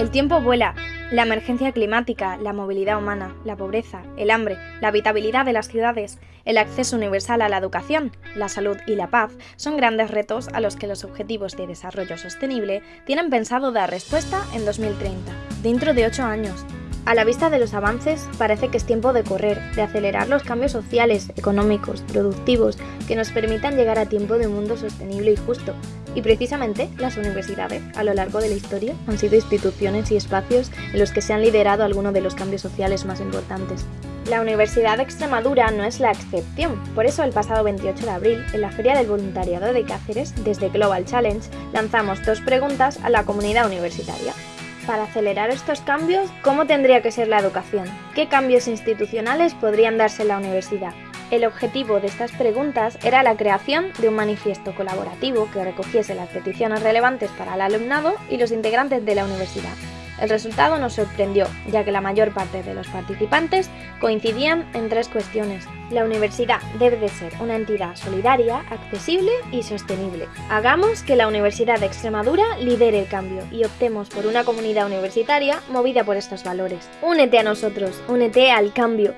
El tiempo vuela. La emergencia climática, la movilidad humana, la pobreza, el hambre, la habitabilidad de las ciudades, el acceso universal a la educación, la salud y la paz son grandes retos a los que los Objetivos de Desarrollo Sostenible tienen pensado dar respuesta en 2030, dentro de ocho años. A la vista de los avances, parece que es tiempo de correr, de acelerar los cambios sociales, económicos, productivos, que nos permitan llegar a tiempo de un mundo sostenible y justo. Y precisamente las universidades, a lo largo de la historia, han sido instituciones y espacios en los que se han liderado algunos de los cambios sociales más importantes. La Universidad de Extremadura no es la excepción, por eso el pasado 28 de abril, en la Feria del Voluntariado de Cáceres, desde Global Challenge, lanzamos dos preguntas a la comunidad universitaria. Para acelerar estos cambios, ¿cómo tendría que ser la educación? ¿Qué cambios institucionales podrían darse en la universidad? El objetivo de estas preguntas era la creación de un manifiesto colaborativo que recogiese las peticiones relevantes para el alumnado y los integrantes de la universidad. El resultado nos sorprendió, ya que la mayor parte de los participantes coincidían en tres cuestiones. La universidad debe de ser una entidad solidaria, accesible y sostenible. Hagamos que la Universidad de Extremadura lidere el cambio y optemos por una comunidad universitaria movida por estos valores. Únete a nosotros, únete al cambio.